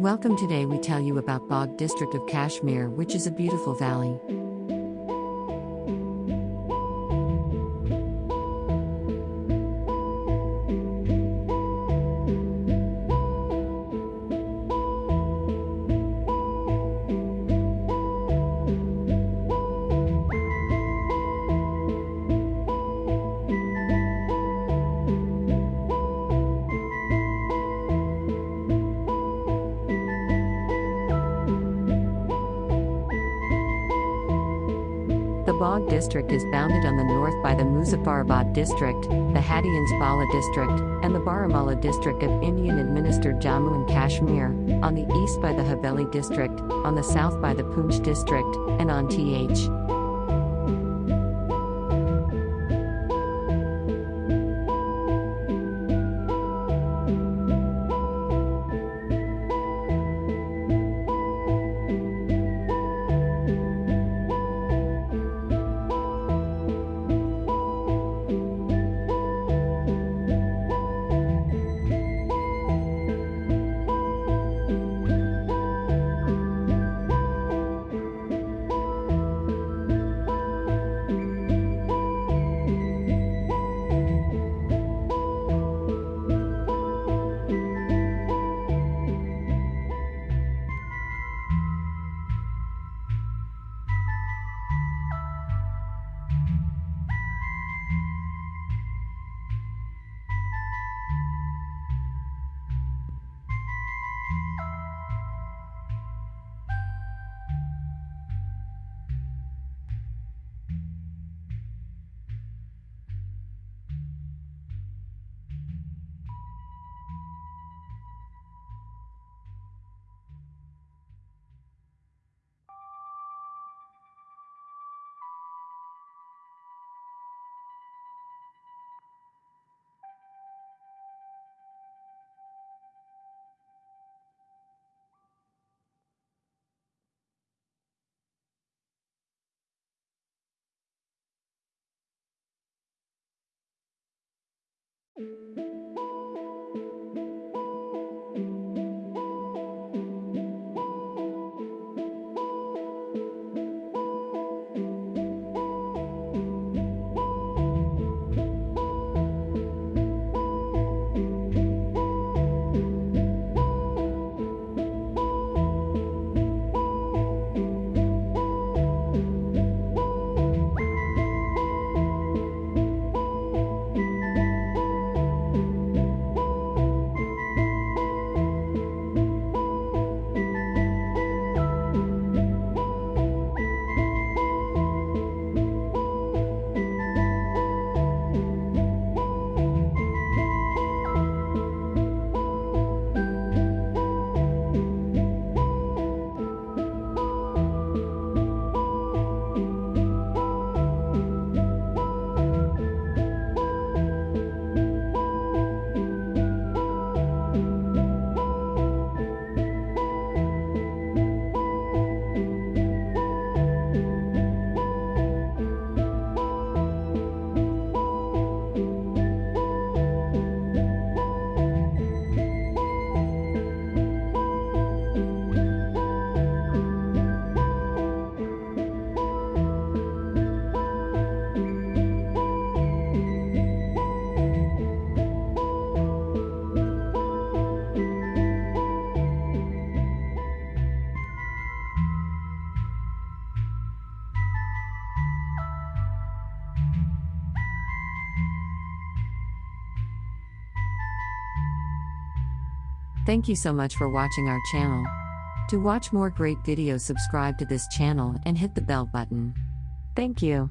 Welcome today we tell you about Bagh district of Kashmir which is a beautiful valley. Bagh district is bounded on the north by the Muzaffarabad district, the Hattian Bala district, and the Baramulla district of Indian administered Jammu and Kashmir, on the east by the Haveli district, on the south by the Poonch district, and on th. Thank you so much for watching our channel. To watch more great videos subscribe to this channel and hit the bell button. Thank you.